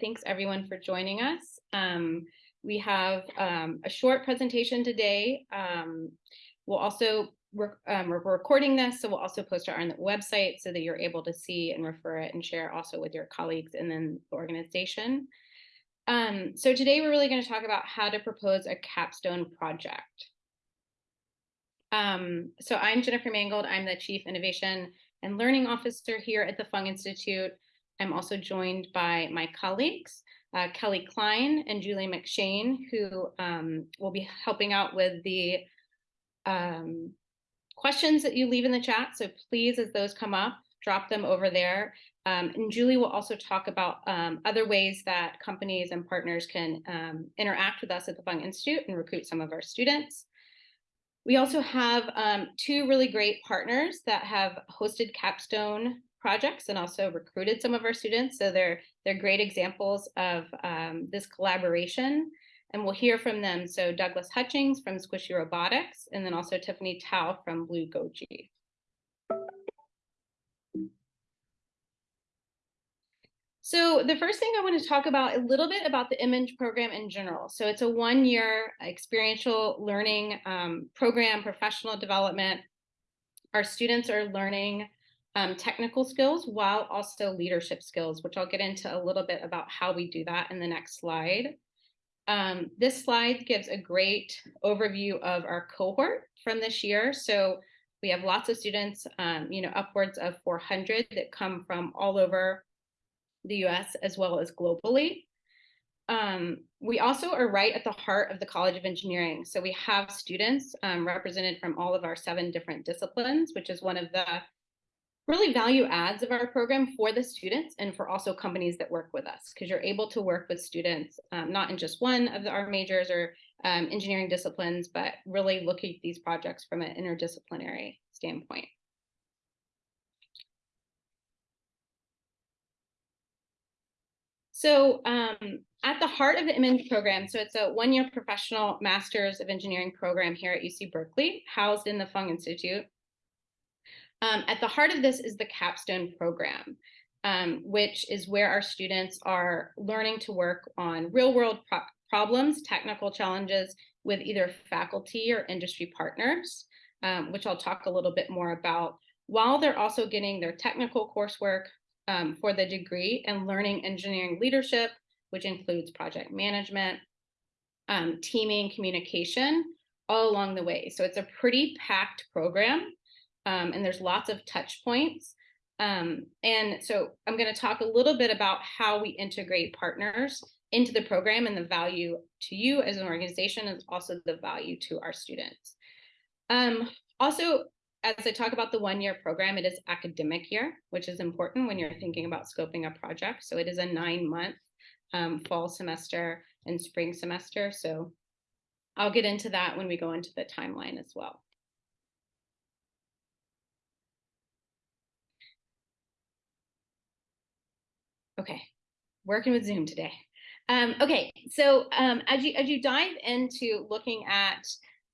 Thanks everyone for joining us. Um, we have um, a short presentation today. Um, we'll also um, we're recording this, so we'll also post it on the website so that you're able to see and refer it and share also with your colleagues and then the organization. Um, so today we're really going to talk about how to propose a capstone project. Um, so I'm Jennifer Mangold. I'm the Chief Innovation and Learning Officer here at the Fung Institute. I'm also joined by my colleagues, uh, Kelly Klein and Julie McShane, who um, will be helping out with the um, questions that you leave in the chat. So please, as those come up, drop them over there. Um, and Julie will also talk about um, other ways that companies and partners can um, interact with us at the Fung Institute and recruit some of our students. We also have um, two really great partners that have hosted capstone projects and also recruited some of our students. So they're, they're great examples of um, this collaboration. And we'll hear from them. So Douglas Hutchings from Squishy Robotics, and then also Tiffany Tao from Blue Goji. So the first thing I want to talk about a little bit about the MEng program in general. So it's a one-year experiential learning um, program, professional development. Our students are learning um, technical skills while also leadership skills, which I'll get into a little bit about how we do that in the next slide. Um, this slide gives a great overview of our cohort from this year. So we have lots of students, um, you know, upwards of 400 that come from all over the US as well as globally. Um, we also are right at the heart of the College of Engineering. So we have students um, represented from all of our seven different disciplines, which is one of the really value adds of our program for the students and for also companies that work with us because you're able to work with students um, not in just one of the, our majors or um, engineering disciplines, but really look at these projects from an interdisciplinary standpoint. So um, at the heart of the MEng program, so it's a one-year professional master's of engineering program here at UC Berkeley, housed in the Fung Institute. Um, at the heart of this is the capstone program, um, which is where our students are learning to work on real world pro problems, technical challenges with either faculty or industry partners, um, which I'll talk a little bit more about, while they're also getting their technical coursework um, for the degree and learning engineering leadership, which includes project management, um, teaming, communication, all along the way. So it's a pretty packed program um, and there's lots of touch points. Um, and so I'm going to talk a little bit about how we integrate partners into the program and the value to you as an organization and also the value to our students. Um, also, as I talk about the one-year program, it is academic year, which is important when you're thinking about scoping a project. So it is a nine-month um, fall semester and spring semester. So I'll get into that when we go into the timeline as well. Okay, working with Zoom today. Um, okay, so um, as you as you dive into looking at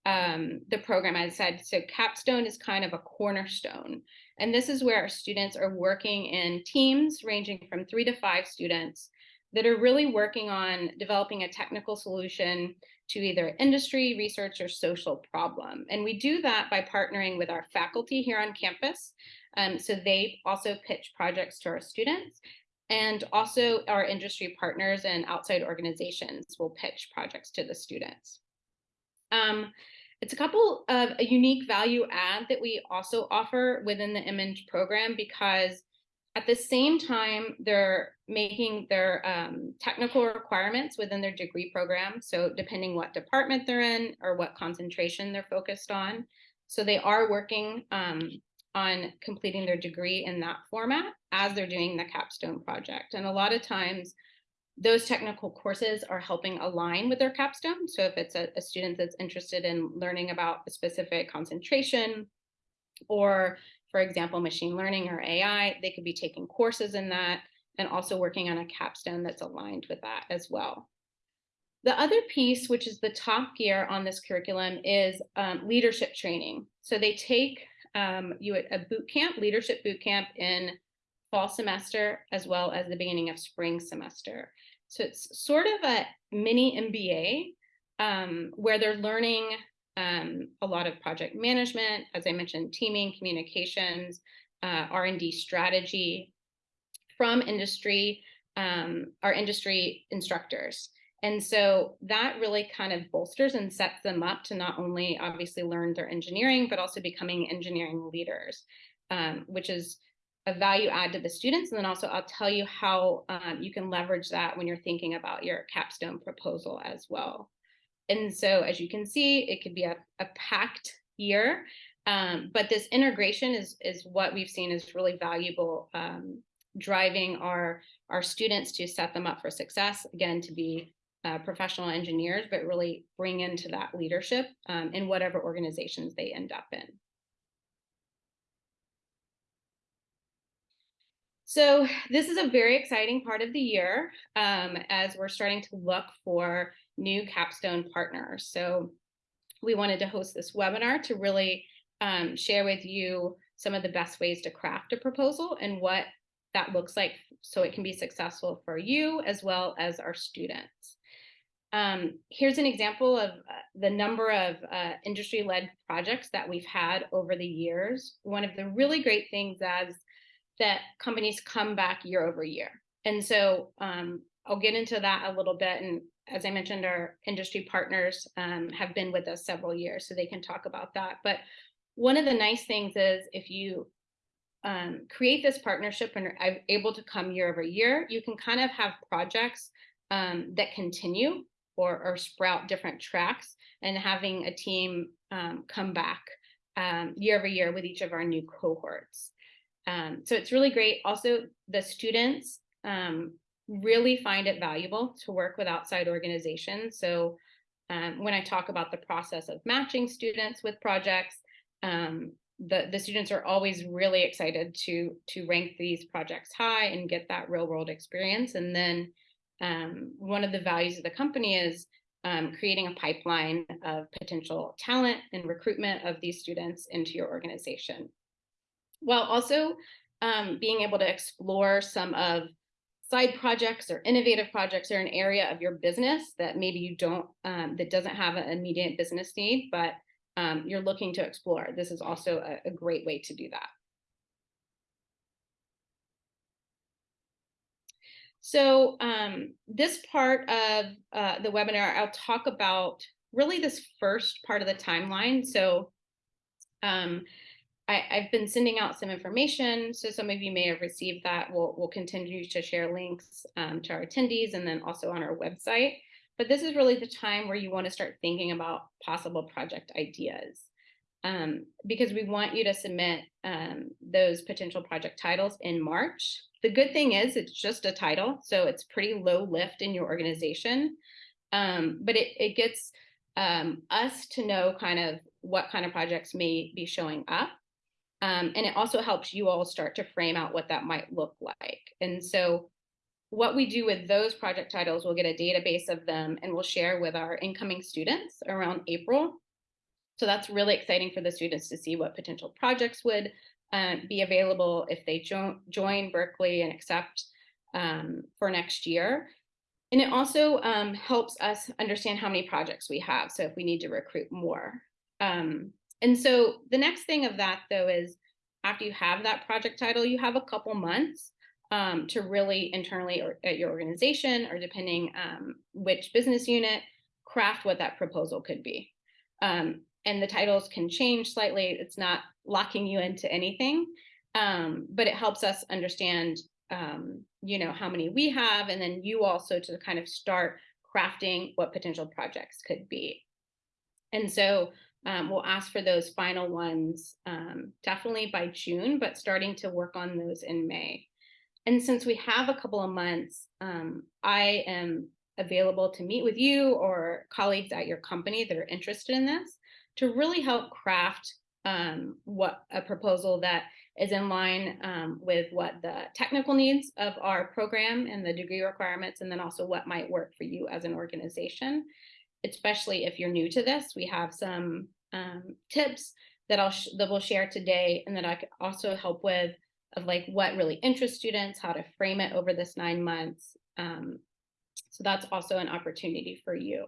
um, the program, as I said, so Capstone is kind of a cornerstone, and this is where our students are working in teams ranging from three to five students that are really working on developing a technical solution to either industry, research, or social problem. And we do that by partnering with our faculty here on campus. Um, so they also pitch projects to our students and also our industry partners and outside organizations will pitch projects to the students. Um, it's a couple of a unique value add that we also offer within the MEng program because at the same time, they're making their um, technical requirements within their degree program. So depending what department they're in or what concentration they're focused on. So they are working um, on completing their degree in that format as they're doing the capstone project. And a lot of times those technical courses are helping align with their capstone. So if it's a, a student that's interested in learning about a specific concentration or for example, machine learning or AI, they could be taking courses in that and also working on a capstone that's aligned with that as well. The other piece, which is the top gear on this curriculum, is um, leadership training. So they take um, you at a boot camp, leadership boot camp in fall semester, as well as the beginning of spring semester. So it's sort of a mini MBA um, where they're learning um, a lot of project management, as I mentioned, teaming, communications, uh, R&D strategy from industry, um, our industry instructors. And so that really kind of bolsters and sets them up to not only obviously learn their engineering, but also becoming engineering leaders, um, which is a value add to the students. And then also I'll tell you how um, you can leverage that when you're thinking about your capstone proposal as well. And so as you can see, it could be a, a packed year, um, but this integration is, is what we've seen is really valuable, um, driving our, our students to set them up for success, again, to be uh, professional engineers, but really bring into that leadership um, in whatever organizations they end up in. So this is a very exciting part of the year um, as we're starting to look for new capstone partners. So we wanted to host this webinar to really um, share with you some of the best ways to craft a proposal and what that looks like so it can be successful for you as well as our students. Um, here's an example of uh, the number of uh, industry-led projects that we've had over the years. One of the really great things is that companies come back year over year. And so um, I'll get into that a little bit. And as I mentioned, our industry partners um, have been with us several years, so they can talk about that. But one of the nice things is if you um, create this partnership and are able to come year over year, you can kind of have projects um, that continue or, or sprout different tracks and having a team um, come back um, year over year with each of our new cohorts. Um, so it's really great. Also, the students um, really find it valuable to work with outside organizations. So um, when I talk about the process of matching students with projects, um, the, the students are always really excited to, to rank these projects high and get that real world experience. And then um, one of the values of the company is um, creating a pipeline of potential talent and recruitment of these students into your organization. While also um, being able to explore some of side projects or innovative projects or an area of your business that maybe you don't, um, that doesn't have an immediate business need, but um, you're looking to explore. This is also a, a great way to do that. So um, this part of uh, the webinar, I'll talk about really this first part of the timeline. So um, I, have been sending out some information, so some of you may have received that. We'll, we'll continue to share links um, to our attendees and then also on our website. But this is really the time where you want to start thinking about possible project ideas. Um, because we want you to submit um, those potential project titles in March the good thing is it's just a title, so it's pretty low lift in your organization. Um, but it, it gets um, us to know kind of what kind of projects may be showing up. Um, and it also helps you all start to frame out what that might look like. And so what we do with those project titles, we'll get a database of them and we'll share with our incoming students around April. So that's really exciting for the students to see what potential projects would um, be available if they jo join Berkeley and accept um, for next year. And it also um, helps us understand how many projects we have. So if we need to recruit more. Um, and so the next thing of that though is after you have that project title, you have a couple months um, to really internally or at your organization or depending which business unit, craft what that proposal could be. Um, and the titles can change slightly. It's not locking you into anything, um, but it helps us understand, um, you know, how many we have, and then you also to kind of start crafting what potential projects could be. And so um, we'll ask for those final ones um, definitely by June, but starting to work on those in May. And since we have a couple of months, um, I am available to meet with you or colleagues at your company that are interested in this to really help craft um, what a proposal that is in line um, with what the technical needs of our program and the degree requirements, and then also what might work for you as an organization. Especially if you're new to this, we have some um, tips that I'll that we'll share today, and that I could also help with of like what really interests students, how to frame it over this nine months, um, So that's also an opportunity for you.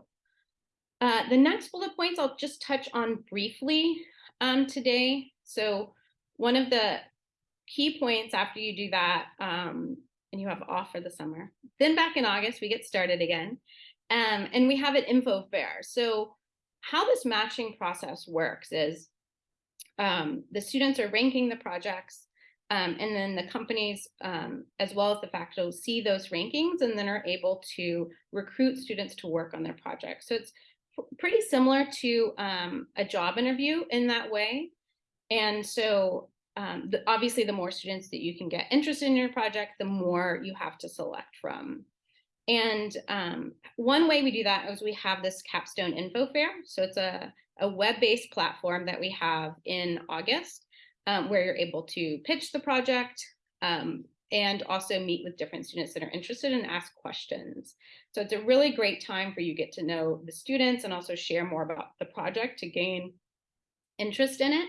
Uh, the next bullet points I'll just touch on briefly um, today. So one of the key points after you do that, um, and you have off for the summer, then back in August, we get started again. Um, and we have an info fair. So how this matching process works is um, the students are ranking the projects um, and then the companies, um, as well as the faculty, see those rankings and then are able to recruit students to work on their projects. So it's pretty similar to um, a job interview in that way. And so um, the, obviously the more students that you can get interested in your project, the more you have to select from. And um, one way we do that is we have this capstone info fair. So it's a, a web-based platform that we have in August um, where you're able to pitch the project um, and also meet with different students that are interested and ask questions. So it's a really great time for you get to know the students and also share more about the project to gain interest in it.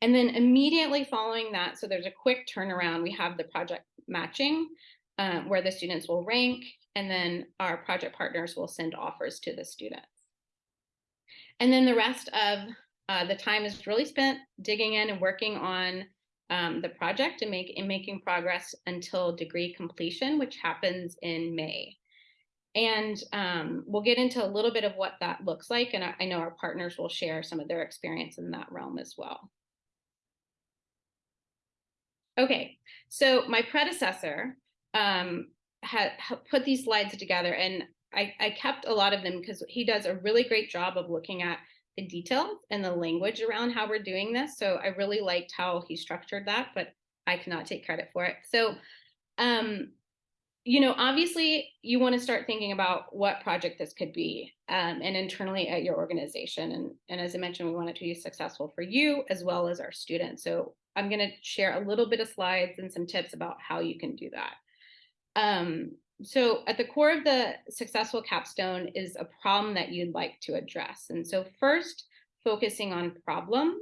And then immediately following that, so there's a quick turnaround, we have the project matching um, where the students will rank and then our project partners will send offers to the students. And then the rest of uh, the time is really spent digging in and working on um, the project and, make, and making progress until degree completion, which happens in May. And um, we'll get into a little bit of what that looks like. And I, I know our partners will share some of their experience in that realm as well. Okay, so my predecessor um, had, put these slides together and I, I kept a lot of them because he does a really great job of looking at the details and the language around how we're doing this. So I really liked how he structured that, but I cannot take credit for it. So, um, you know, obviously you want to start thinking about what project this could be um, and internally at your organization. And, and as I mentioned, we want it to be successful for you as well as our students. So I'm going to share a little bit of slides and some tips about how you can do that. Um, so at the core of the successful capstone is a problem that you'd like to address. And so first, focusing on problem.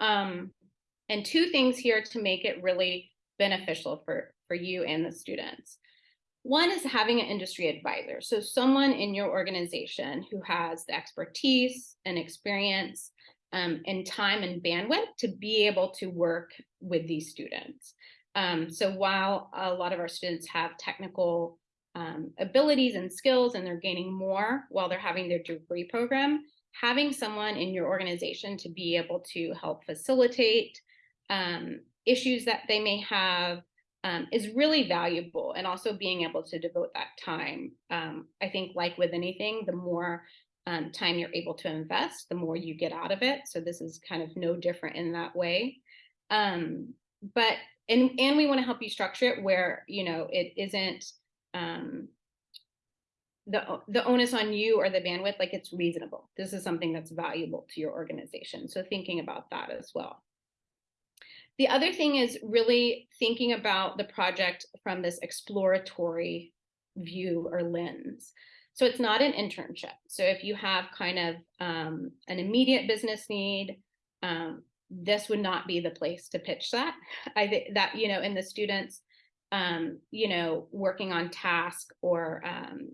Um, and two things here to make it really beneficial for, for you and the students. One is having an industry advisor. So someone in your organization who has the expertise and experience um, and time and bandwidth to be able to work with these students. Um, so while a lot of our students have technical um, abilities and skills and they're gaining more while they're having their degree program, having someone in your organization to be able to help facilitate um, issues that they may have um, is really valuable and also being able to devote that time. Um, I think like with anything, the more um, time you're able to invest, the more you get out of it. So this is kind of no different in that way. Um, but and and we want to help you structure it where you know it isn't um the the onus on you or the bandwidth like it's reasonable this is something that's valuable to your organization so thinking about that as well the other thing is really thinking about the project from this exploratory view or lens so it's not an internship so if you have kind of um, an immediate business need um, this would not be the place to pitch that. I think that, you know, in the students, um, you know, working on task or, um,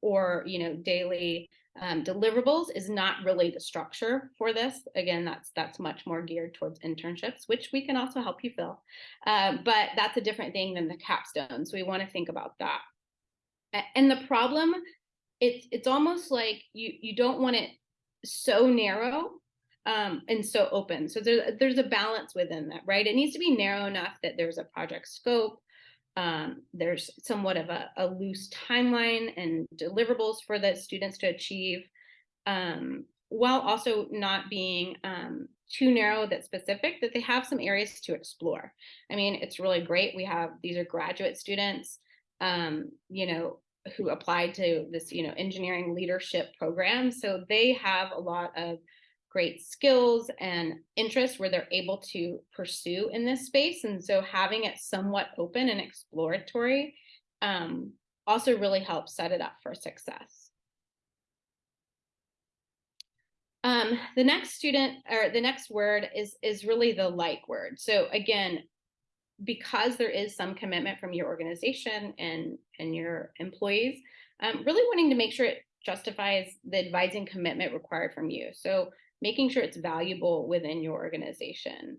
or, you know, daily um, deliverables is not really the structure for this. Again, that's that's much more geared towards internships, which we can also help you fill. Uh, but that's a different thing than the capstone. So we want to think about that. And the problem, it's it's almost like you you don't want it so narrow um, and so open. So there's there's a balance within that, right? It needs to be narrow enough that there's a project scope. Um, there's somewhat of a, a, loose timeline and deliverables for the students to achieve, um, while also not being um, too narrow that specific, that they have some areas to explore. I mean, it's really great. We have, these are graduate students, um, you know, who applied to this, you know, engineering leadership program. So they have a lot of great skills and interests where they're able to pursue in this space. And so having it somewhat open and exploratory um, also really helps set it up for success. Um, the next student or the next word is is really the like word. So again, because there is some commitment from your organization and, and your employees, um, really wanting to make sure it justifies the advising commitment required from you. So making sure it's valuable within your organization.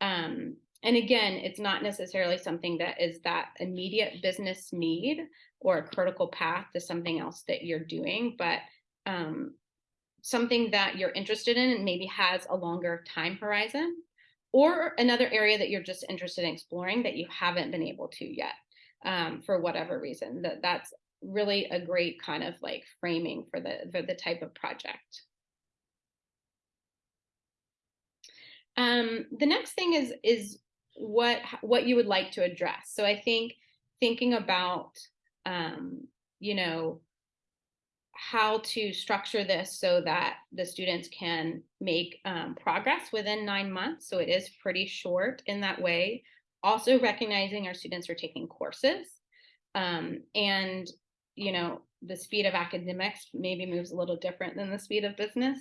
Um, and again, it's not necessarily something that is that immediate business need or a critical path to something else that you're doing, but um, something that you're interested in and maybe has a longer time horizon or another area that you're just interested in exploring that you haven't been able to yet um, for whatever reason that that's really a great kind of like framing for the for the type of project um, the next thing is is what what you would like to address so i think thinking about um, you know how to structure this so that the students can make um, progress within nine months. So it is pretty short in that way. Also recognizing our students are taking courses um, and, you know, the speed of academics maybe moves a little different than the speed of business.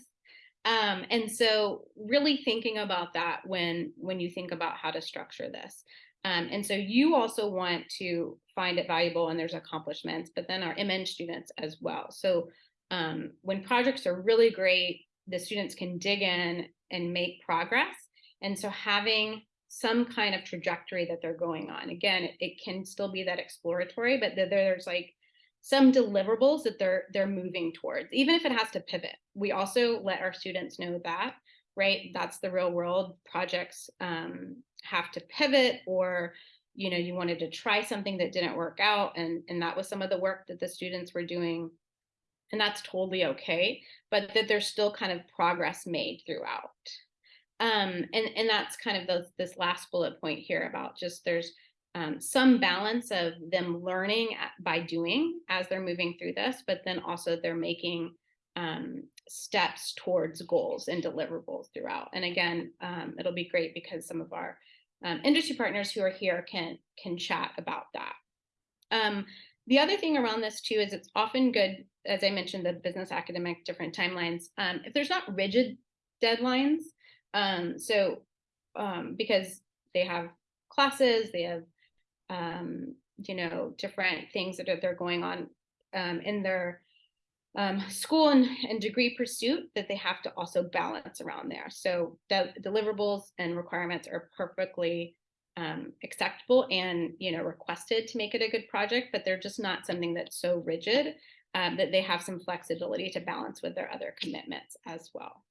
Um, and so really thinking about that when when you think about how to structure this. Um, and so you also want to find it valuable and there's accomplishments, but then our MEng students as well. So um, when projects are really great, the students can dig in and make progress. And so having some kind of trajectory that they're going on. Again, it, it can still be that exploratory, but there's like some deliverables that they're they're moving towards, even if it has to pivot. We also let our students know that, right? That's the real world. Projects um, have to pivot or you know you wanted to try something that didn't work out and and that was some of the work that the students were doing and that's totally okay but that there's still kind of progress made throughout um, and and that's kind of the, this last bullet point here about just there's um, some balance of them learning by doing as they're moving through this but then also they're making um, steps towards goals and deliverables throughout and again um, it'll be great because some of our um, industry partners who are here can can chat about that. Um, the other thing around this too is it's often good, as I mentioned, the business academic different timelines. Um, if there's not rigid deadlines, so because they have classes, they have um, you know different things that are, they're going on um, in their um, school and, and, degree pursuit that they have to also balance around there. So the deliverables and requirements are perfectly um, acceptable and you know requested to make it a good project, but they're just not something that's so rigid um, that they have some flexibility to balance with their other commitments as well.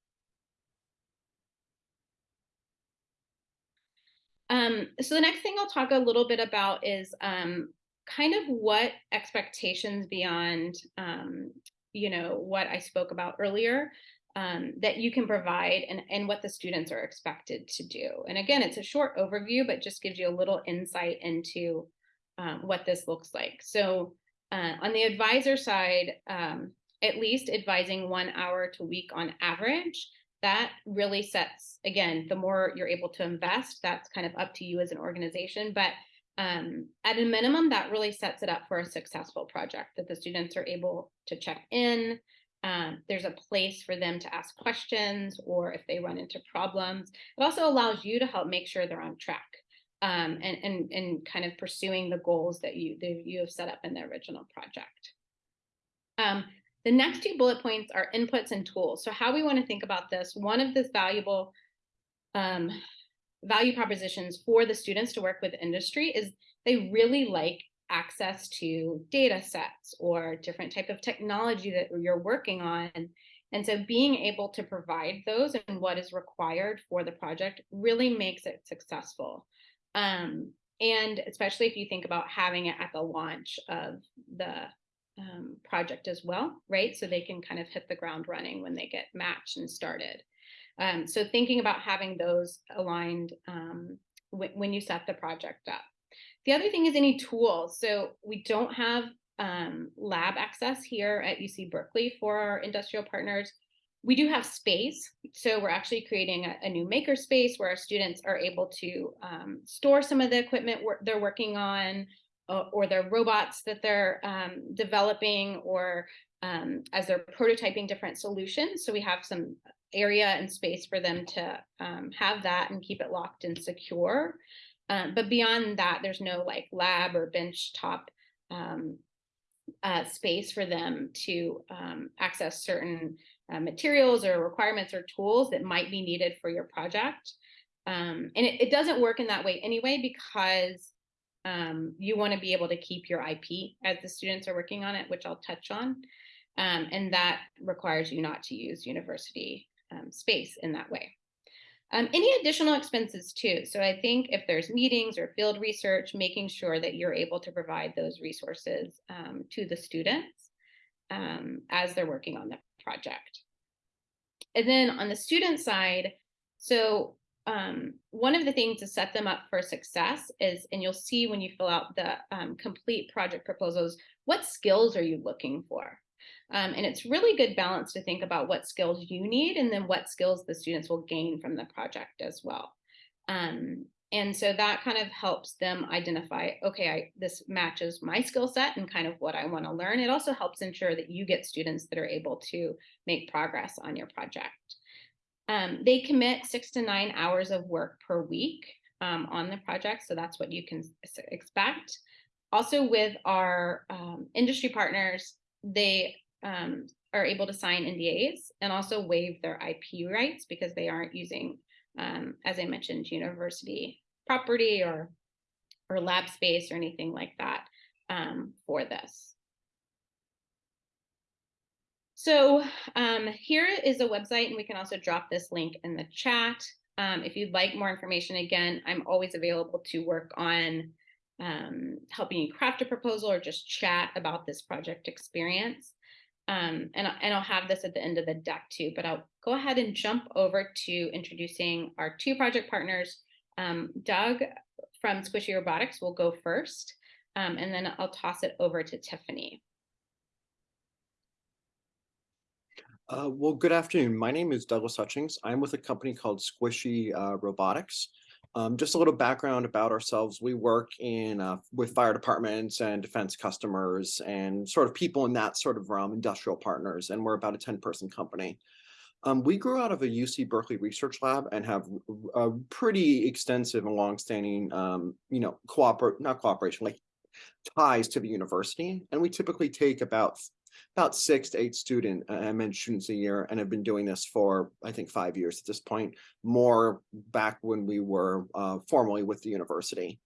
Um, so the next thing I'll talk a little bit about is um, kind of what expectations beyond um, you know, what I spoke about earlier um, that you can provide and, and what the students are expected to do. And again, it's a short overview, but just gives you a little insight into um, what this looks like. So uh, on the advisor side, um, at least advising one hour to week on average, that really sets, again, the more you're able to invest, that's kind of up to you as an organization. But um, at a minimum, that really sets it up for a successful project that the students are able to check in. Um, there's a place for them to ask questions or if they run into problems. It also allows you to help make sure they're on track um, and, and, and kind of pursuing the goals that you, that you have set up in the original project. Um, the next two bullet points are inputs and tools. So how we want to think about this, one of the valuable um, value propositions for the students to work with industry is they really like access to data sets or different type of technology that you're working on. And so being able to provide those and what is required for the project really makes it successful. Um, and especially if you think about having it at the launch of the um, project as well, right? So they can kind of hit the ground running when they get matched and started. Um, so thinking about having those aligned um, when you set the project up. The other thing is any tools. So we don't have um, lab access here at UC Berkeley for our industrial partners. We do have space. So we're actually creating a, a new maker space where our students are able to um, store some of the equipment they're working on uh, or their robots that they're um, developing or um, as they're prototyping different solutions. So we have some area and space for them to um, have that and keep it locked and secure. Um, but beyond that, there's no like lab or bench top um, uh, space for them to um, access certain uh, materials or requirements or tools that might be needed for your project. And it, it, doesn't work in that way anyway, because um, you want to be able to keep your IP as the students are working on it, which I'll touch on. Um, and that requires you not to use university um, space in that way. Um, any additional expenses too. So I think if there's meetings or field research, making sure that you're able to provide those resources um, to the students um, as they're working on the project. And then on the student side, so um, one of the things to set them up for success is, and you'll see when you fill out the um, complete project proposals, what skills are you looking for? Um, and it's really good balance to think about what skills you need and then what skills the students will gain from the project as well. Um, and so that kind of helps them identify, okay, I, this matches my skill set and kind of what I want to learn. It also helps ensure that you get students that are able to make progress on your project. Um, they commit six to nine hours of work per week um, on the project, so that's what you can expect. Also with our um, industry partners, they um, are able to sign NDAs and also waive their IP rights because they aren't using, um, as I mentioned, university property or or lab space or anything like that um, for this. So um, here is a website, and we can also drop this link in the chat. Um, if you'd like more information, again, I'm always available to work on um, helping you craft a proposal or just chat about this project experience. Um, and, and I'll have this at the end of the deck too, but I'll go ahead and jump over to introducing our two project partners. Um, Doug from Squishy Robotics will go first, um, and then I'll toss it over to Tiffany. Uh, well, good afternoon. My name is Douglas Hutchings. I'm with a company called Squishy uh, Robotics. Um, just a little background about ourselves. We work in uh, with fire departments and defense customers and sort of people in that sort of realm, industrial partners, and we're about a 10 person company. Um, we grew out of a UC Berkeley research lab and have a pretty extensive and longstanding, um, you know, cooperate, not cooperation, like ties to the university. And we typically take about about six to eight student uh, MEng students a year and have been doing this for, I think, five years at this point, more back when we were uh, formally with the university.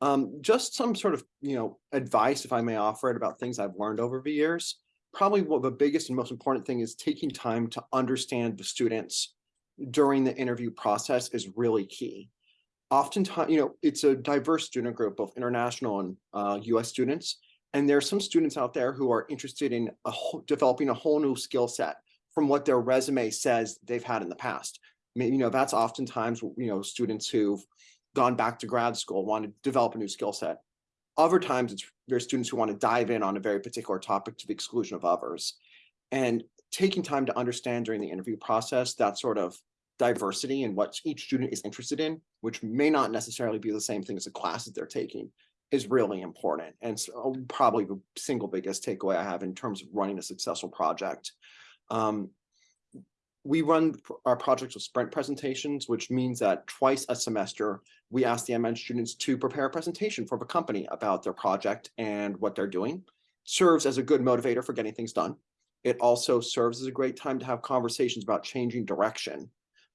Um, just some sort of, you know, advice, if I may offer it, about things I've learned over the years. Probably what the biggest and most important thing is taking time to understand the students during the interview process is really key. Oftentimes, you know, it's a diverse student group, both international and uh, US students. And there are some students out there who are interested in a whole, developing a whole new skill set from what their resume says they've had in the past. I mean, you know, that's oftentimes, you know, students who've gone back to grad school want to develop a new skill set. Other times it's there's students who want to dive in on a very particular topic to the exclusion of others. And taking time to understand during the interview process that sort of diversity and what each student is interested in, which may not necessarily be the same thing as the class that they're taking, is really important and so probably the single biggest takeaway I have in terms of running a successful project. Um, we run our projects with sprint presentations, which means that twice a semester, we ask the MEng students to prepare a presentation for the company about their project and what they're doing. Serves as a good motivator for getting things done. It also serves as a great time to have conversations about changing direction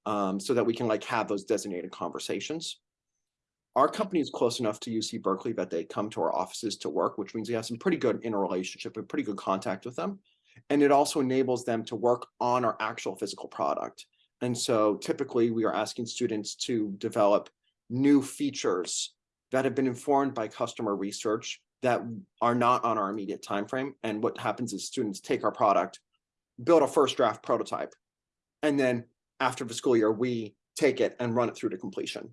um, so that we can like have those designated conversations our company is close enough to UC Berkeley that they come to our offices to work, which means we have some pretty good interrelationship and pretty good contact with them. And it also enables them to work on our actual physical product. And so typically we are asking students to develop new features that have been informed by customer research that are not on our immediate time frame. And what happens is students take our product, build a first draft prototype, and then after the school year, we take it and run it through to completion.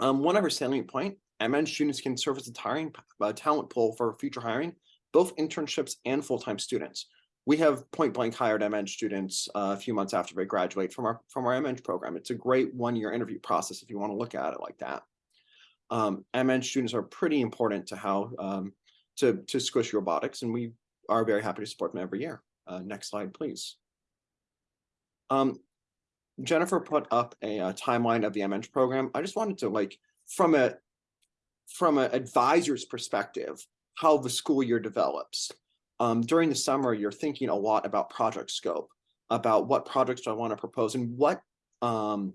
Um, one other salient point, MEng students can serve as a hiring, talent pool for future hiring, both internships and full-time students. We have point blank hired MEng students uh, a few months after they graduate from our from our MEng program. It's a great one-year interview process if you want to look at it like that. Um, MEng students are pretty important to how um, to to Squish Robotics, and we are very happy to support them every year. Uh, next slide, please. Um, Jennifer put up a, a, uh, timeline of the MEng program. I just wanted to like from a from an advisor's perspective, how the school year develops. Um, during the summer, you're thinking a lot about project scope, about what projects do I want to propose and what um,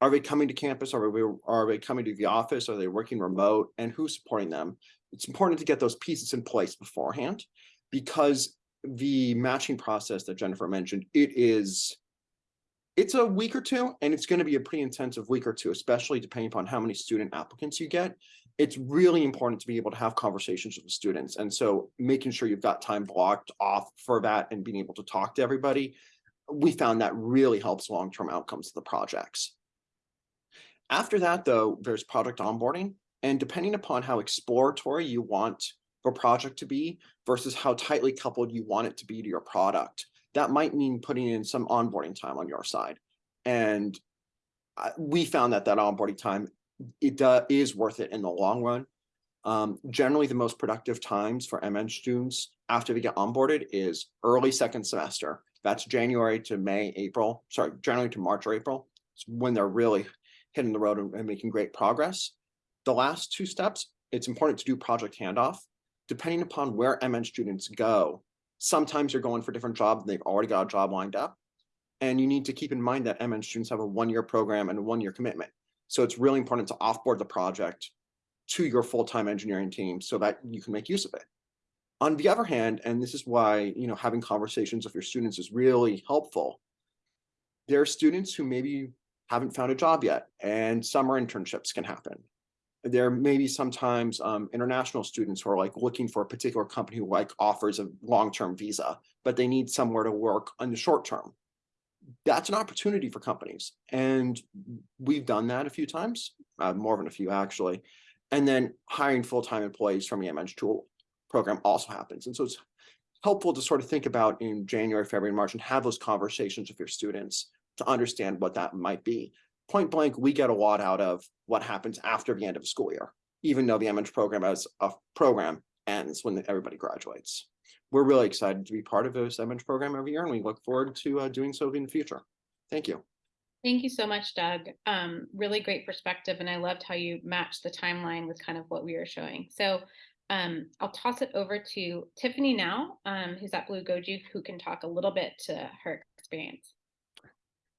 are they coming to campus? Are they, are they coming to the office? Are they working remote? And who's supporting them? It's important to get those pieces in place beforehand because the matching process that Jennifer mentioned, it is it's a week or two, and it's going to be a pretty intensive week or two, especially depending upon how many student applicants you get. It's really important to be able to have conversations with the students. And so making sure you've got time blocked off for that and being able to talk to everybody, we found that really helps long-term outcomes of the projects. After that, though, there's project onboarding. And depending upon how exploratory you want the project to be versus how tightly coupled you want it to be to your product, that might mean putting in some onboarding time on your side. And we found that that onboarding time, it uh, is worth it in the long run. Um, generally, the most productive times for MEng students after they get onboarded is early second semester. That's January to May, April, sorry, January to March or April. It's when they're really hitting the road and, and making great progress. The last two steps, it's important to do project handoff. Depending upon where MEng students go, Sometimes you're going for a different jobs and they've already got a job lined up. And you need to keep in mind that MEng students have a one-year program and a one-year commitment. So it's really important to offboard the project to your full-time engineering team so that you can make use of it. On the other hand, and this is why you know having conversations with your students is really helpful, there are students who maybe haven't found a job yet and summer internships can happen there may be sometimes um, international students who are like looking for a particular company who like offers a long-term visa, but they need somewhere to work on the short term. That's an opportunity for companies. And we've done that a few times, uh, more than a few actually. And then hiring full-time employees from the MEng tool program also happens. And so it's helpful to sort of think about in January, February, March and have those conversations with your students to understand what that might be point blank, we get a lot out of what happens after the end of the school year, even though the MEng program as a program ends when everybody graduates. We're really excited to be part of this MEng program every year, and we look forward to uh, doing so in the future. Thank you. Thank you so much, Doug. Um, really great perspective, and I loved how you matched the timeline with kind of what we were showing. So um, I'll toss it over to Tiffany now, um, who's at Blue Goji, who can talk a little bit to her experience.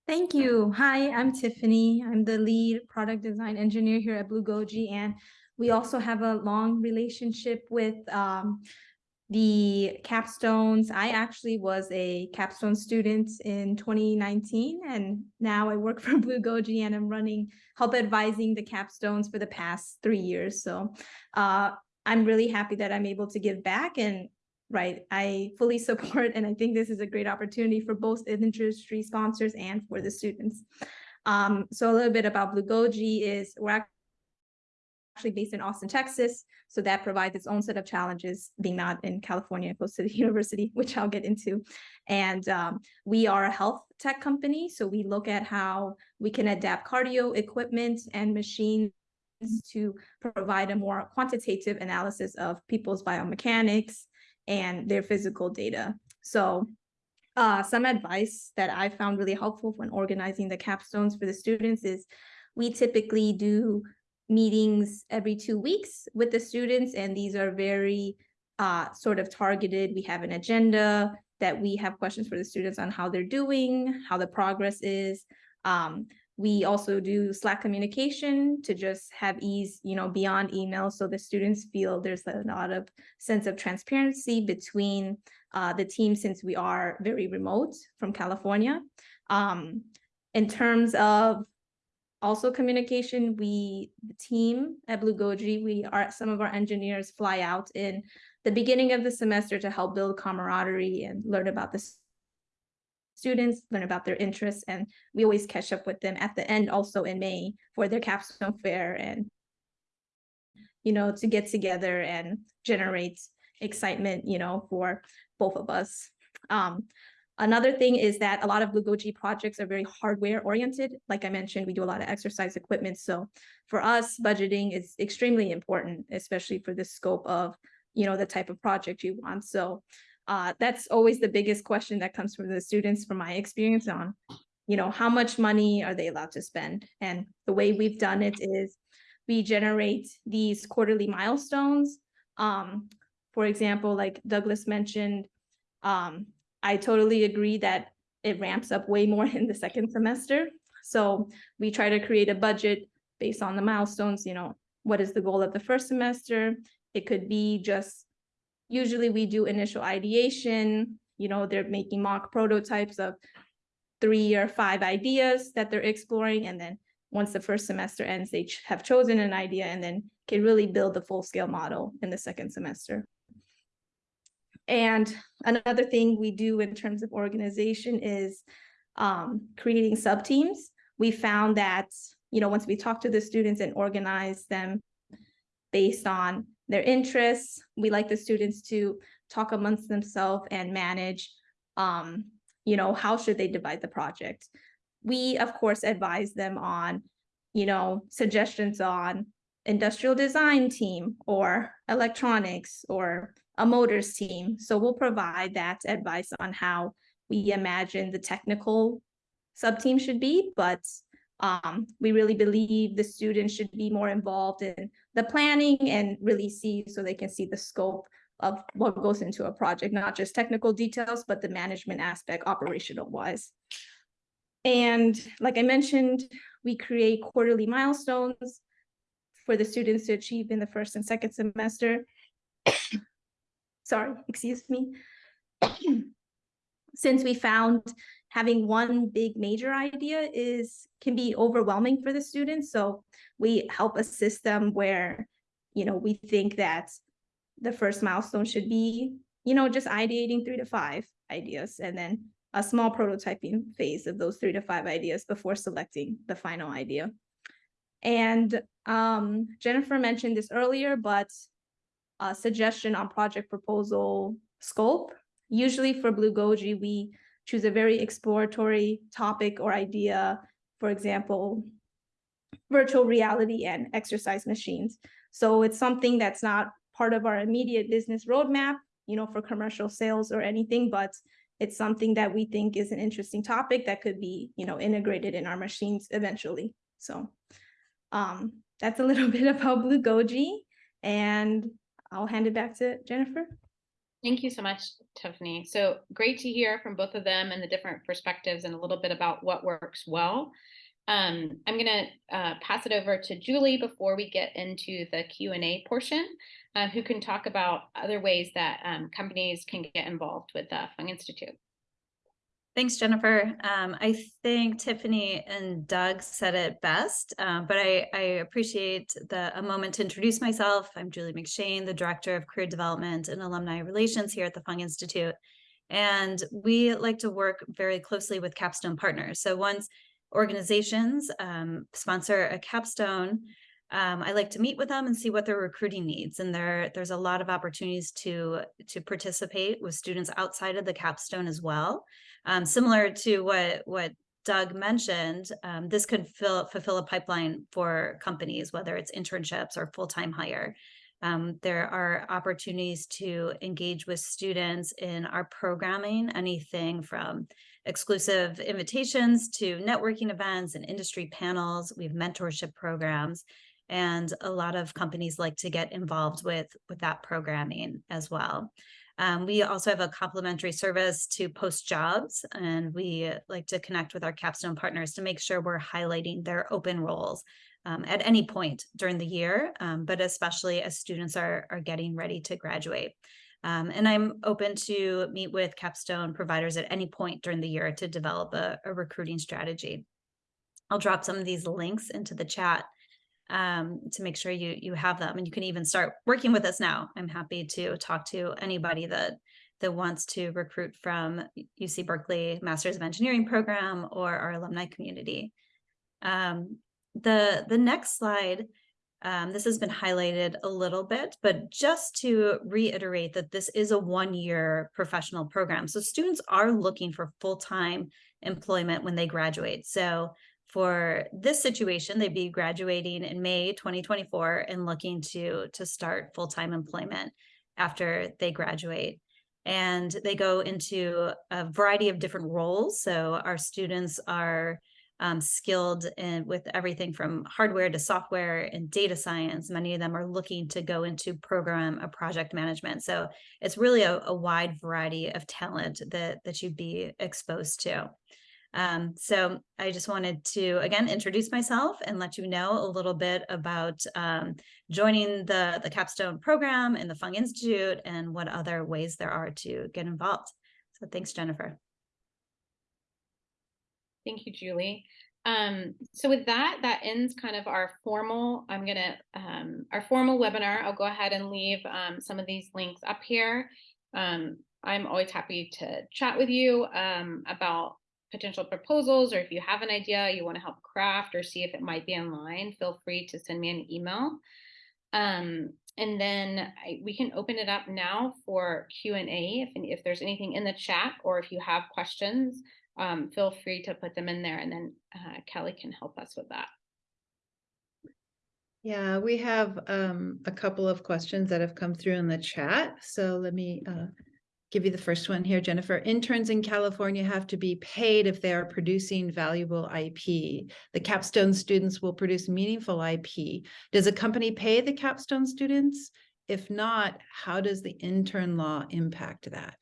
Thank you. Hi, I'm Tiffany. I'm the lead product design engineer here at Blue Goji, and we also have a long relationship with um, the capstones. I actually was a capstone student in 2019, and now I work for Blue Goji, and I'm running help advising the capstones for the past three years. So uh, I'm really happy that I'm able to give back and right? I fully support, and I think this is a great opportunity for both industry sponsors and for the students. Um, so a little bit about Blue Goji is we're actually based in Austin, Texas. So that provides its own set of challenges being not in California, close to the university, which I'll get into. And um, we are a health tech company. So we look at how we can adapt cardio equipment and machines to provide a more quantitative analysis of people's biomechanics, and their physical data. So uh, some advice that I found really helpful when organizing the capstones for the students is we typically do meetings every two weeks with the students, and these are very uh, sort of targeted. We have an agenda that we have questions for the students on how they're doing, how the progress is. Um, we also do Slack communication to just have ease, you know, beyond email. So the students feel there's a lot of sense of transparency between uh, the team since we are very remote from California. Um, in terms of also communication, we, the team at Blue Goji, we are, some of our engineers fly out in the beginning of the semester to help build camaraderie and learn about this students, learn about their interests, and we always catch up with them at the end also in May for their capstone fair and you know, to get together and generate excitement, you know, for both of us. Um, another thing is that a lot of Blue Goji projects are very hardware oriented. Like I mentioned, we do a lot of exercise equipment. So for us, budgeting is extremely important, especially for the scope of, you know, the type of project you want. So uh, that's always the biggest question that comes from the students from my experience on, you know, how much money are they allowed to spend? And the way we've done it is we generate these quarterly milestones. Um, for example, like Douglas mentioned, um, I totally agree that it ramps up way more in the second semester. So we try to create a budget based on the milestones, you know, what is the goal of the first semester? It could be just, usually we do initial ideation, you know, they're making mock prototypes of three or five ideas that they're exploring. And then once the first semester ends, they ch- have chosen an idea and then can really build the full scale model in the second semester. And another thing we do in terms of organization is um, creating sub-teams. We found that, you know, once we talk to the students and organize them based on their interests, we like the students to talk amongst themselves and manage, um, you know, how should they divide the project? We, of course, advise them on, you know, suggestions on industrial design team or electronics or a motors team. So we'll provide that advice on how we imagine the technical sub-team should be, but um, we really believe the students should be more involved in the planning and really see so they can see the scope of what goes into a project, not just technical details, but the management aspect operational wise. And like I mentioned, we create quarterly milestones for the students to achieve in the first and second semester. Sorry, excuse me. Since we found having one big major idea is can be overwhelming for the students, so we help assist them where, you know, we think that the first milestone should be, you know, just ideating three to five ideas and then a small prototyping phase of those three to five ideas before selecting the final idea. And um, Jennifer mentioned this earlier, but a suggestion on project proposal scope. Usually for Blue Goji, we choose a very exploratory topic or idea, for example, virtual reality and exercise machines. So it's something that's not part of our immediate business roadmap, you know, for commercial sales or anything, but it's something that we think is an interesting topic that could be, you know, integrated in our machines eventually. So um, that's a little bit about Blue Goji, and I'll hand it back to Jennifer. Thank you so much, Tiffany. So great to hear from both of them and the different perspectives and a little bit about what works well. Um, I'm going to uh, pass it over to Julie before we get into the Q&A portion, uh, who can talk about other ways that um, companies can get involved with the Fung Institute. Thanks, Jennifer. Um, I think Tiffany and Doug said it best, uh, but I, I appreciate the, a moment to introduce myself. I'm Julie McShane, the Director of Career Development and Alumni Relations here at the Fung Institute. And we like to work very closely with capstone partners. So once organizations um, sponsor a capstone, um, I like to meet with them and see what their recruiting needs. And there, there's a lot of opportunities to, to participate with students outside of the capstone as well. Um, similar to what, what Doug mentioned, um, this could fill, fulfill a pipeline for companies, whether it's internships or full-time hire. Um, there are opportunities to engage with students in our programming, anything from exclusive invitations to networking events and industry panels. We have mentorship programs and a lot of companies like to get involved with, with that programming as well. Um, we also have a complimentary service to post jobs, and we like to connect with our capstone partners to make sure we're highlighting their open roles um, at any point during the year, um, but especially as students are, are getting ready to graduate. Um, and I'm open to meet with capstone providers at any point during the year to develop a, a recruiting strategy. I'll drop some of these links into the chat um, to make sure you you have them and you can even start working with us now. I'm happy to talk to anybody that that wants to recruit from UC Berkeley Masters of Engineering program or our alumni community. Um, the the next slide, um, this has been highlighted a little bit, but just to reiterate that this is a one-year professional program. So students are looking for full-time employment when they graduate. So for this situation, they'd be graduating in May 2024 and looking to, to start full-time employment after they graduate. And they go into a variety of different roles. So our students are um, skilled in with everything from hardware to software and data science. Many of them are looking to go into program or project management. So it's really a, a wide variety of talent that that you'd be exposed to. Um, so I just wanted to again introduce myself and let you know a little bit about um, joining the the capstone program and the Fung Institute and what other ways there are to get involved. So thanks, Jennifer. Thank you, Julie. Um, so with that, that ends kind of our formal, I'm gonna, um, our formal webinar. I'll go ahead and leave um, some of these links up here. Um, I'm always happy to chat with you um, about potential proposals, or if you have an idea you wanna help craft or see if it might be online, feel free to send me an email. Um, and then I, we can open it up now for Q&A if, if there's anything in the chat or if you have questions um, feel free to put them in there and then uh, Kelly can help us with that. Yeah, we have um, a couple of questions that have come through in the chat. So let me uh, give you the first one here, Jennifer. Interns in California have to be paid if they are producing valuable IP. The capstone students will produce meaningful IP. Does a company pay the capstone students? If not, how does the intern law impact that?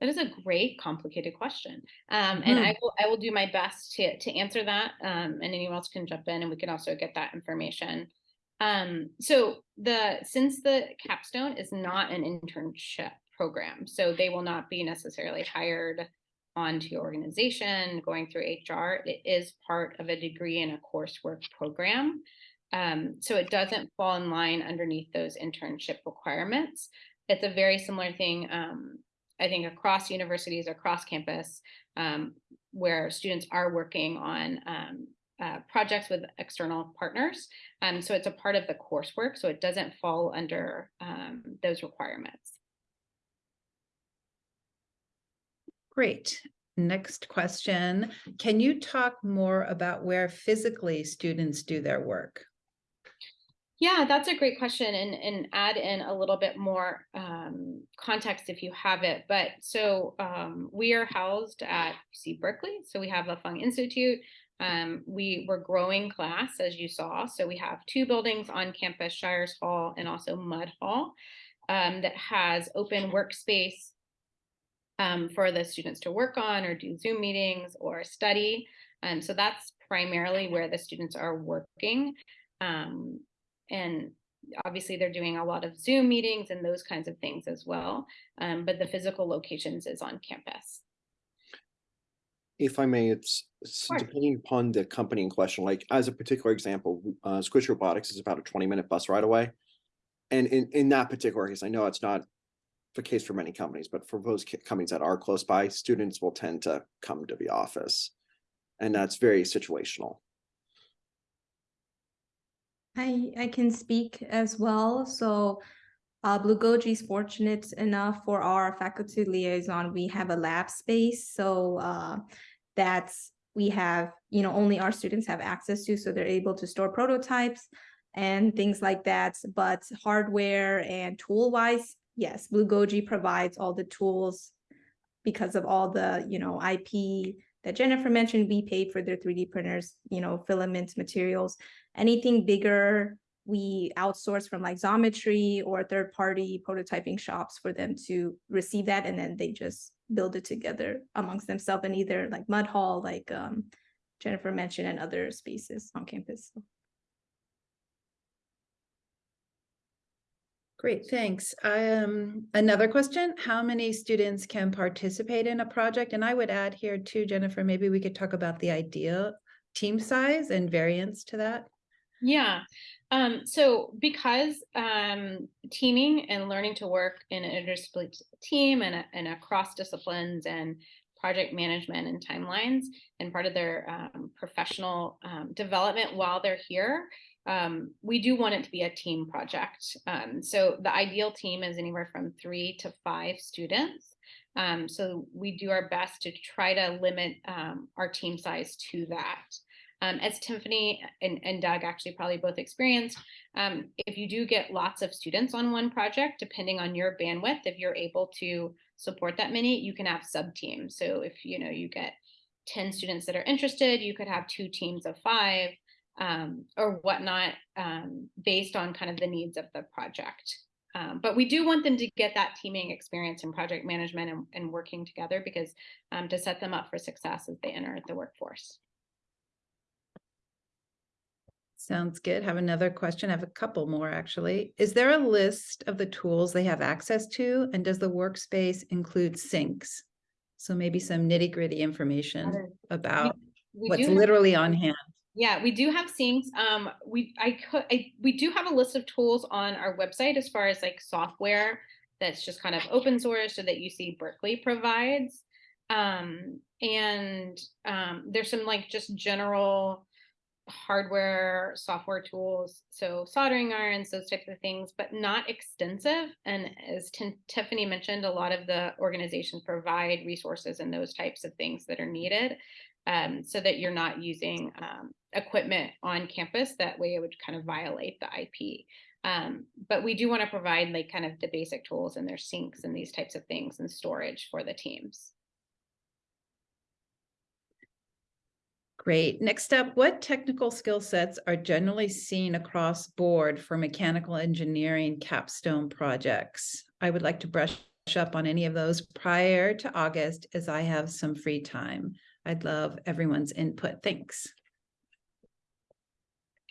That is a great, complicated question, um, and Mhm. I will I will do my best to to answer that. Um, and anyone else can jump in, and we can also get that information. Um, so the since the capstone is not an internship program, so they will not be necessarily hired onto your organization going through HR. It is part of a degree in a coursework program. Um, so it doesn't fall in line underneath those internship requirements. It's a very similar thing um, I think across universities, across campus, um, where students are working on um, uh, projects with external partners. Um, so it's a part of the coursework, so it doesn't fall under um, those requirements. Great. Next question. Can you talk more about where physically students do their work? Yeah, that's a great question and, and add in a little bit more um, context if you have it. But so um, we are housed at UC Berkeley. So we have a Fung Institute. Um, we were growing class as you saw. So we have two buildings on campus, Shires Hall and also Mud Hall um, that has open workspace um, for the students to work on or do Zoom meetings or study. Um, so that's primarily where the students are working. Um, and obviously they're doing a lot of Zoom meetings and those kinds of things as well. Um, but the physical locations is on campus. If I may, it's it's Sure. depending upon the company in question, like as a particular example, uh, Squishy Robotics is about a twenty minute bus ride away. And in, in that particular case, I know it's not the case for many companies, but for those ca- companies that are close by, students will tend to come to the office. And that's very situational. I I can speak as well. So uh, Blue Goji is fortunate enough for our faculty liaison. We have a lab space, so uh, that's we have you know only our students have access to, so they're able to store prototypes and things like that. But hardware and tool wise, yes, Blue Goji provides all the tools because of all the you know IP that Jennifer mentioned. We paid for their 3D printers, you know, filament materials anything bigger, we outsource from like Xometry or third-party prototyping shops for them to receive that, and then they just build it together amongst themselves in either like Mud Hall, like um, Jennifer mentioned, and other spaces on campus. Great, thanks. Um, another question, how many students can participate in a project? And I would add here too, Jennifer, maybe we could talk about the ideal team size and variance to that. Yeah. Um, so because um, teaming and learning to work in an interdisciplinary team and, and across disciplines and project management and timelines and part of their um, professional um, development while they're here, um, we do want it to be a team project. Um, so the ideal team is anywhere from three to five students. So we do our best to try to limit our team size to that. Um, as Tiffany and, and Doug actually probably both experienced, um, if you do get lots of students on one project, depending on your bandwidth, if you're able to support that many, you can have sub teams. So if you know you get 10 students that are interested, you could have two teams of five um, or whatnot um, based on kind of the needs of the project. Um, but we do want them to get that teaming experience in project management and, and working together because um, to set them up for success as they enter the workforce. Sounds good. Have another question. I have a couple more actually. Is there a list of the tools they have access to? And does the workspace include sinks? So maybe some nitty gritty information about We what's literally on hand. Yeah, we do have sinks. Um, we I could I, we do have a list of tools on our website as far as like software that's just kind of open source or that UC Berkeley provides. Um, and um, there's some like just general hardware software tools so soldering irons those types of things but not extensive. And as Tin- tiffany mentioned a lot of the organizations provide resources and those types of things that are needed um, so that you're not using um, equipment on campus. That way it would kind of violate the ip um, but we do want to provide like kind of the basic tools and their sinks and these types of things and storage for the teams Great. Next up, what technical skill sets are generally seen across board for mechanical engineering capstone projects? I would like to brush up on any of those prior to August as I have some free time. I'd love everyone's input. Thanks.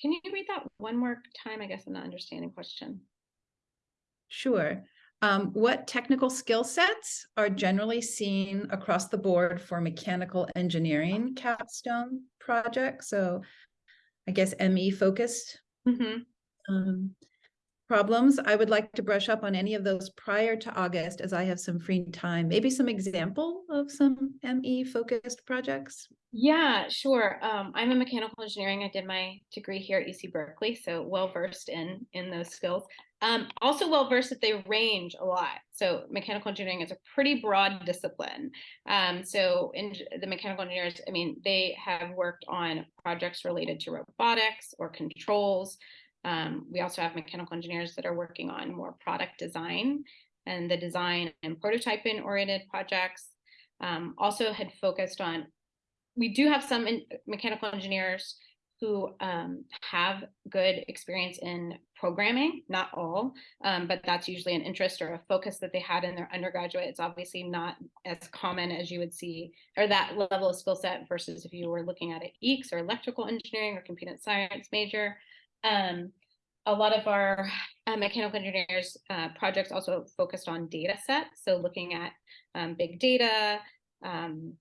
can you read that one more time i guess i'm not understanding question Sure. Um, what technical skill sets are generally seen across the board for mechanical engineering capstone projects? So I guess ME focused Mhm. um, problems. I would like to brush up on any of those prior to August as I have some free time. Maybe some example of some ME focused projects. Yeah, sure. Um, I'm a mechanical engineering. I did my degree here at UC Berkeley, so well versed in in those skills. Um, also well versed that they range a lot. So mechanical engineering is a pretty broad discipline. Um, so in the mechanical engineers, I mean, they have worked on projects related to robotics or controls. Um, we also have mechanical engineers that are working on more product design and the design and prototyping oriented projects. Um, also had focused on we do have some mechanical engineers who um, have good experience in programming, not all, um, but that's usually an interest or a focus that they had in their undergraduate. It's obviously not as common as you would see, or that level of skill set versus if you were looking at an EECS or electrical engineering or computer science major. Um, a lot of our uh, mechanical engineers uh, projects also focused on data sets, so looking at um, big data, um,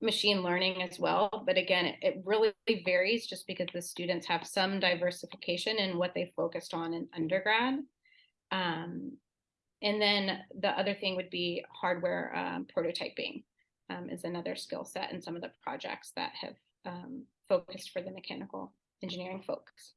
machine learning as well. But again, it, it really varies just because the students have some diversification in what they focused on in undergrad. Um, and then the other thing would be hardware um, prototyping um, is another skill set in some of the projects that have um, focused for the mechanical engineering folks.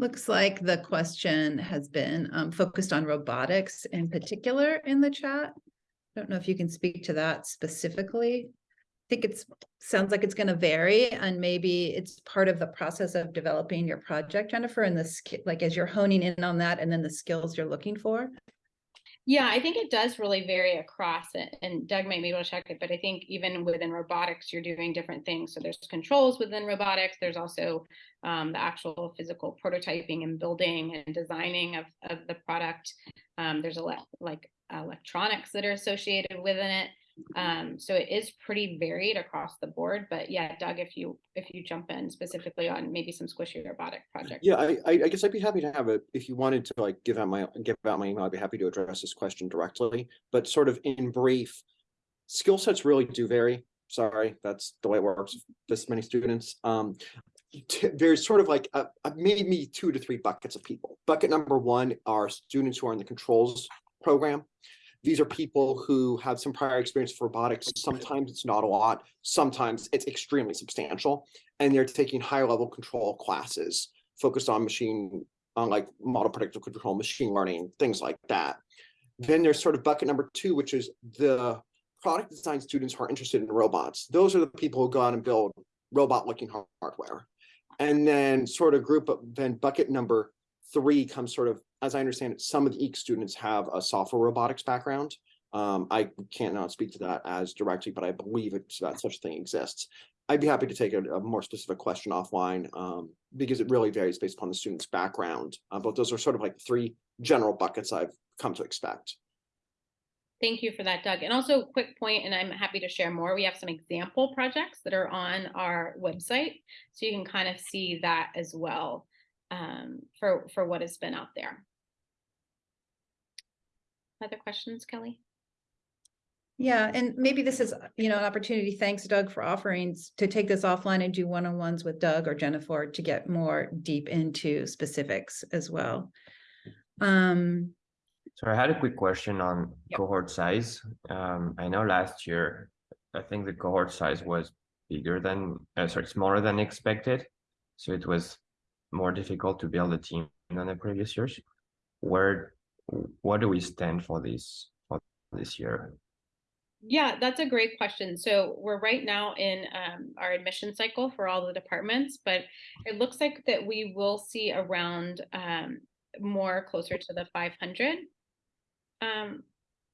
Looks like the question has been um, focused on robotics in particular in the chat. I Don't know if you can speak to that specifically. I think it's, sounds like it's going to vary and maybe it's part of the process of developing your project, Jennifer, and the like as you're honing in on that and then the skills you're looking for. Yeah, I think it does really vary across it. And Doug might be able to check it, but I think even within robotics, you're doing different things. So there's controls within robotics. There's also um, the actual physical prototyping and building and designing of, of the product. Um, there's a le- like electronics that are associated within it. Um, so it is pretty varied across the board. But yeah, Doug, if you if you jump in specifically on maybe some squishy robotic projects. Yeah, I, I guess I'd be happy to have it, if you wanted to like give out my, give out my email, I'd be happy to address this question directly, but sort of in brief. Skill sets really do vary. Sorry, that's the way it works, this many students. Um, there's sort of like a, a maybe two to three buckets of people. Bucket number one are students who are in the controls program. These are people who have some prior experience with robotics. Sometimes it's not a lot, sometimes it's extremely substantial. And they're taking higher level control classes focused on machine, on like model predictive control, machine learning, things like that. Then there's sort of bucket number two, which is the product design students who are interested in robots. Those are the people who go out and build robot looking hardware. And then sort of group, then bucket number three comes sort of, as I understand it, some of the EEC students have a software robotics background. Um, I can't speak to that as directly, but I believe it's that such a thing exists. I'd be happy to take a, a more specific question offline, um, because it really varies based upon the student's background. Uh, but those are sort of like three general buckets I've come to expect. Thank you for that, Doug. And also quick point, and I'm happy to share more. We have some example projects that are on our website. So you can kind of see that as well um, for, for what has been out there. Other questions, Kelly? Yeah, and maybe this is, you know, an opportunity. Thanks, Doug, for offering s- to take this offline and do one-on-ones with Doug or Jennifer to get more deep into specifics as well. Um, So I had a quick question on Yep. cohort size. Um, I know last year, I think the cohort size was bigger than, uh, sorry, smaller than expected. So it was more difficult to build a team than the previous years. Where, what do we stand for this, for this year? Yeah, that's a great question. So we're right now in um, our admission cycle for all the departments, but it looks like that we will see around um, more closer to the 500 um,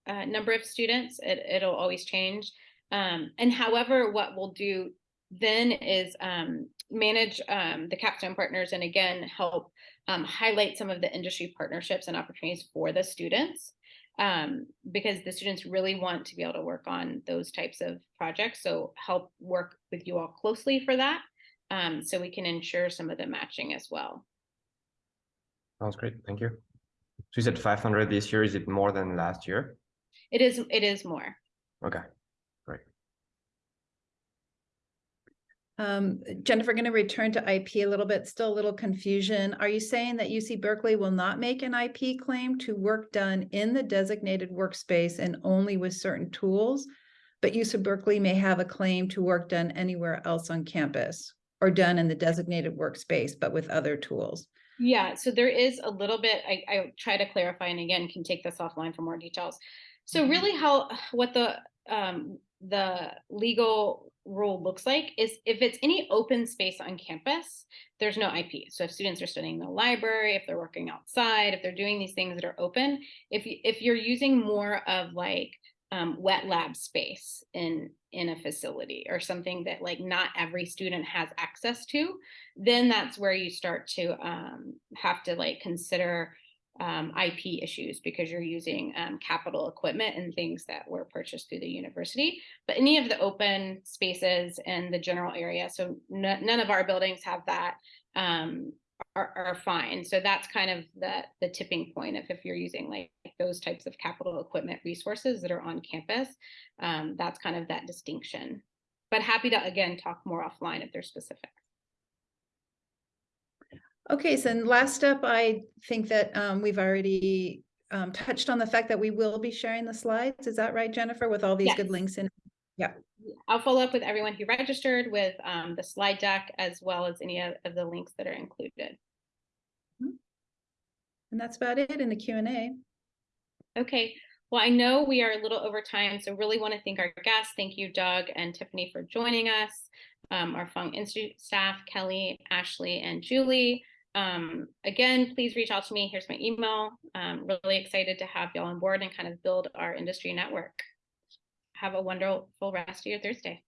uh, number of students. It, it'll always change. Um, and however, what we'll do then is um, manage um, the capstone partners and again help um, highlight some of the industry partnerships and opportunities for the students um, because the students really want to be able to work on those types of projects. So help work with you all closely for that, um, so we can ensure some of the matching as well. Sounds great, thank you. So you said five hundred this year, is it more than last year? It is it is more. Okay, great. Um, Jennifer, going to return to IP a little bit, still a little confusion. Are you saying that UC Berkeley will not make an IP claim to work done in the designated workspace and only with certain tools? But UC Berkeley may have a claim to work done anywhere else on campus or done in the designated workspace, but with other tools? Yeah, so there is a little bit, I, I try to clarify and again, can take this offline for more details. So really how, what the, um, the legal rule looks like is if it's any open space on campus, there's no IP. So if students are studying in the library, if they're working outside, if they're doing these things that are open, if you, if you're using more of like um, wet lab space in in a facility or something that like not every student has access to, then that's where you start to um, have to like consider um, IP issues because you're using um, capital equipment and things that were purchased through the university. But any of the open spaces in the general area, so none of our buildings have that, um, are, are fine. So that's kind of the the tipping point of if you're using like those types of capital equipment resources that are on campus. Um, that's kind of that distinction. But happy to again talk more offline if there's specific. Okay, so last up, I think that um, we've already um, touched on the fact that we will be sharing the slides. Is that right, Jennifer, with all these good links in? Yeah. I'll follow up with everyone who registered with um, the slide deck as well as any of, the links that are included. And that's about it in the Q and A. Okay, well, I know we are a little over time, so really want to thank our guests. Thank you, Doug and Tiffany, for joining us. Um, our Fung Institute staff, Kelly, Ashley, and Julie. Um, again, please reach out to me. Here's my email. Um, really excited to have y'all on board and kind of build our industry network. Have a wonderful rest of your Thursday.